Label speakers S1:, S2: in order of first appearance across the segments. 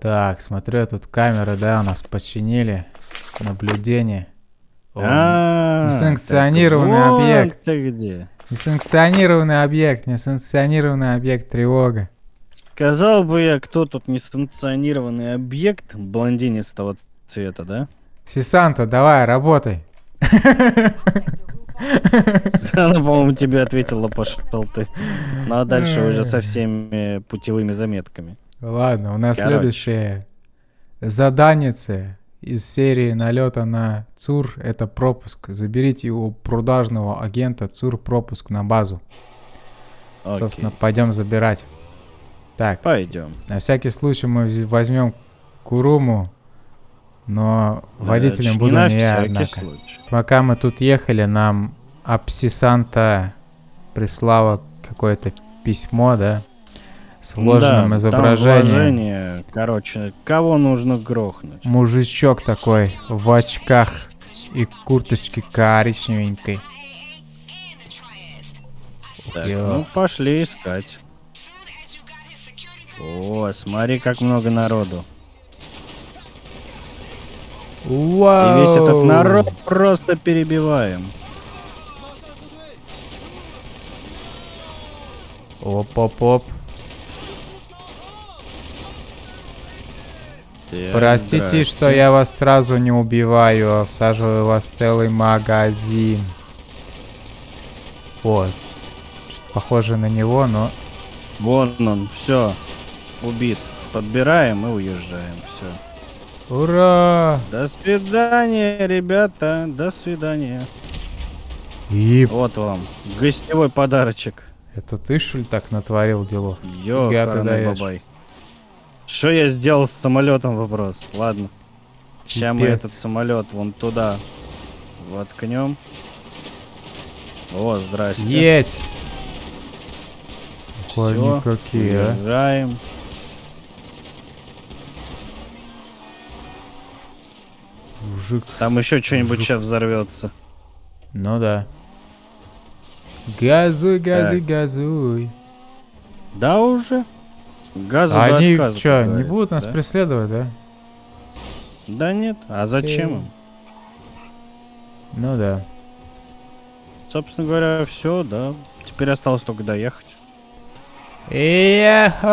S1: Так, смотрю, тут камеры, да, у нас починили. Наблюдение.
S2: А,
S1: несанкционированный
S2: вот
S1: объект.
S2: ты где.
S1: Несанкционированный объект, несанкционированный объект, тревога.
S2: Сказал бы я, кто тут несанкционированный объект блондинистого цвета, да?
S1: Сисанта, давай, работай.
S2: Она, по-моему, тебе ответила, пошел ты. Ну а дальше уже со всеми путевыми заметками.
S1: Ладно, у нас
S2: Короче.
S1: следующее заданице из серии налета на ЦУР. Это пропуск. Заберите у продажного агента ЦУР пропуск на базу. Собственно,
S2: Окей.
S1: пойдем забирать. Так,
S2: Пойдем.
S1: на всякий случай мы возьмем Куруму, но водителем буду не я, однако.
S2: случай.
S1: Пока мы тут ехали, нам Апсисанта прислала какое-то письмо, да? С ложным
S2: Да, там
S1: изображением.
S2: вложение. Короче, кого нужно грохнуть?
S1: Мужичок такой в очках и курточке коричневенькой.
S2: Так,
S1: Йо.
S2: ну пошли искать. О, смотри, как много народу.
S1: Вау!
S2: И весь этот народ просто перебиваем.
S1: Оп-оп-оп. Простите,
S2: здрасте.
S1: что я вас сразу не убиваю, а всаживаю вас в целый магазин. Вот. Похоже на него, но...
S2: Вон он, все. Убит. Подбираем и уезжаем. Все.
S1: Ура!
S2: До свидания, ребята. До свидания.
S1: И
S2: Вот вам. Гостевой подарочек.
S1: это ты, что ли, так натворил дело?
S2: Йо, бабай. Что я сделал с самолетом вопрос? Ладно. Сейчас мы этот самолет вон туда воткнем. О, здрасте. Всё,
S1: они какие,
S2: уезжаем.
S1: Мужик.
S2: Там еще что-нибудь сейчас взорвется.
S1: Ну да. Газуй, газуй, газуй.
S2: Да уже? Газу
S1: А они
S2: отказа,
S1: что, не будут нас
S2: да?
S1: преследовать, да?
S2: Да нет. А зачем им?
S1: Ну да.
S2: Собственно говоря, все, да. Теперь осталось только доехать.
S1: Яхоу!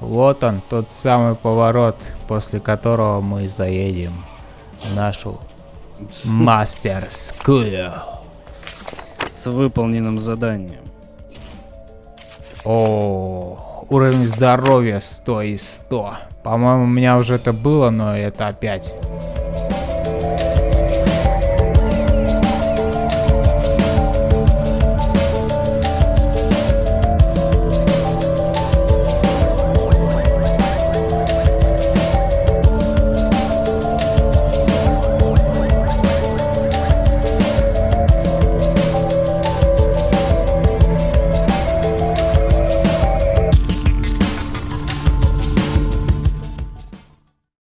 S1: Вот он, тот самый поворот, после которого мы заедем в нашу мастерскую.
S2: С выполненным заданием.
S1: О, уровень здоровья 100 из 100. По-моему, у меня уже это было, но это опять.